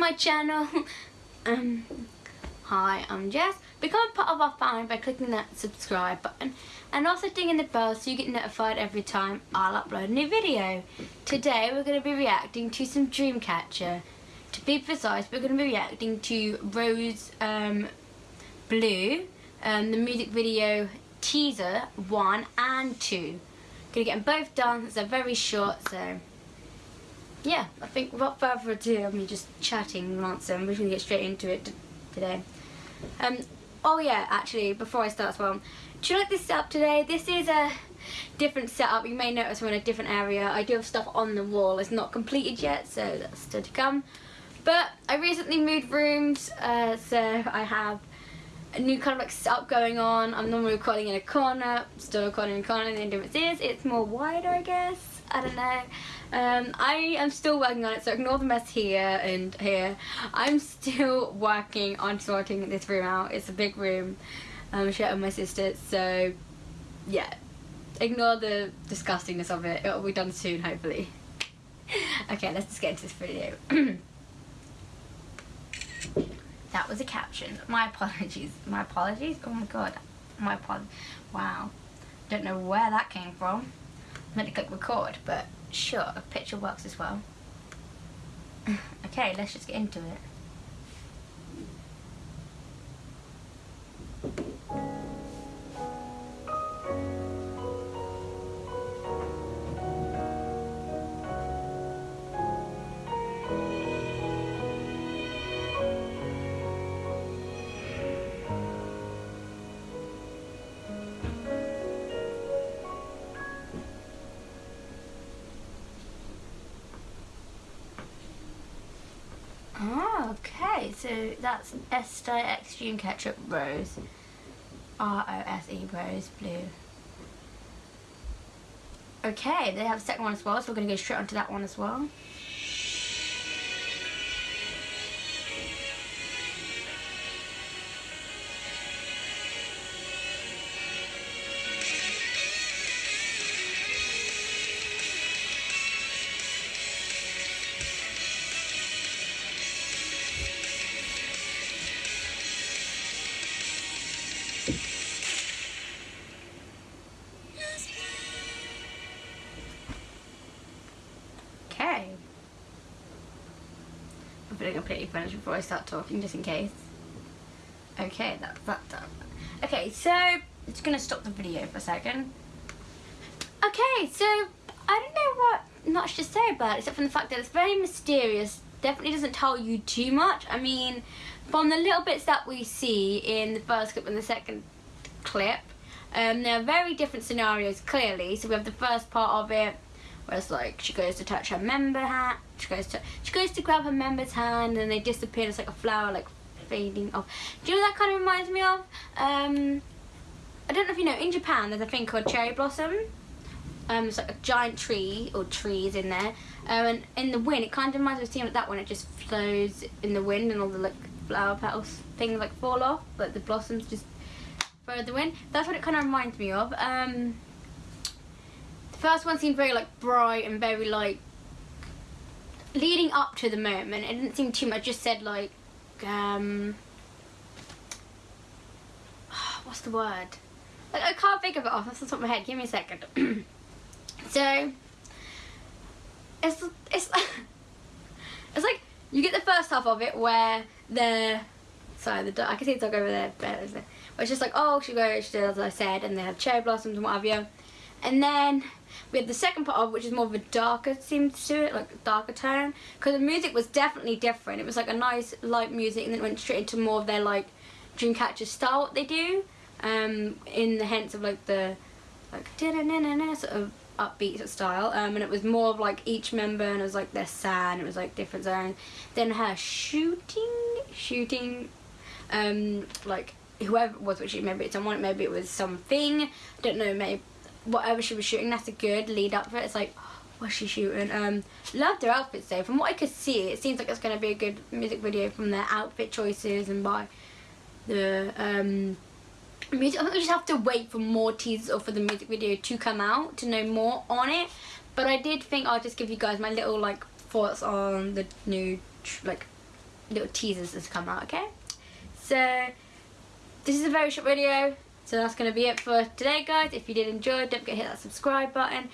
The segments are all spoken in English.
my channel. um, hi, I'm Jess. Become part of our family by clicking that subscribe button and also dinging in the bell so you get notified every time I'll upload a new video. Today we're going to be reacting to some Dreamcatcher. To be precise, we're going to be reacting to Rose um, Blue, um, the music video teaser 1 and 2. Gonna get them both done, they're very short so yeah, I think without further ado, I mean just chatting nonsense, we're gonna get straight into it today. Um, oh yeah, actually, before I start as well, do you like this setup today? This is a different setup. You may notice we're in a different area. I do have stuff on the wall. It's not completed yet, so that's still to come. But I recently moved rooms, uh, so I have a new kind of like setup going on. I'm normally recording in a corner, still recording in a corner, and the difference is it's more wider, I guess. I don't know. Um, I am still working on it, so ignore the mess here and here. I'm still working on sorting this room out. It's a big room. Um, sharing with my sister, so yeah. Ignore the disgustingness of it. It'll be done soon, hopefully. okay, let's just get into this video. that was a caption. My apologies. My apologies? Oh my god. My apologies. Wow. Don't know where that came from. Meant to click record, but sure, a picture works as well. okay, let's just get into it. Okay, so that's Esther Extreme Ketchup Rose. R-O-S-E Rose Blue. Okay, they have a second one as well, so we're going to go straight onto that one as well. Going to completely finish before I start talking, just in case. Okay, that's that done. Okay, so going to stop the video for a second. Okay, so I don't know what much to say about it, except from the fact that it's very mysterious. Definitely doesn't tell you too much. I mean, from the little bits that we see in the first clip and the second clip, um, there are very different scenarios, clearly. So we have the first part of it, where it's like she goes to touch her member hat, she goes to she goes to grab her member's hand, and they disappear. It's like a flower like fading off. Do you know that kind of reminds me of? Um, I don't know if you know. In Japan, there's a thing called cherry blossom. Um, it's like a giant tree or trees in there, um, and in the wind, it kind of reminds me of seeing like that one. it just flows in the wind, and all the like flower petals things like fall off, but the blossoms just the wind. That's what it kind of reminds me of. Um, first one seemed very like bright and very like leading up to the moment. It didn't seem too much. Just said like um what's the word? Like, I can't think of it off That's the top of my head. Give me a second. So it's it's it's like you get the first half of it where they're sorry the I can see the dog over there. But it's just like oh she goes she does as I said and they have cherry blossoms and what have you. And then we had the second part of which is more of a darker theme to it, like a darker tone. Because the music was definitely different. It was like a nice light music and then went straight into more of their like Dreamcatcher style what they do. Um, in the hence of like the like sort of upbeat sort of style. Um, and it was more of like each member and it was like their sound, it was like different zones. Then her shooting, shooting, um, like whoever it was, which maybe it's someone, maybe it was something, I don't know, maybe whatever she was shooting. That's a good lead up for it. It's like, what's she shooting? Um, loved her outfits though. From what I could see, it seems like it's going to be a good music video from their outfit choices and by the um, music. I think we just have to wait for more teasers or for the music video to come out to know more on it. But I did think I'll just give you guys my little like thoughts on the new like little teasers that's come out, okay? So this is a very short video. So that's going to be it for today, guys. If you did enjoy, don't forget to hit that subscribe button.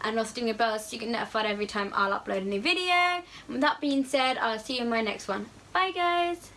And also ding the bell so you get notified every time I'll upload a new video. And with that being said, I'll see you in my next one. Bye, guys.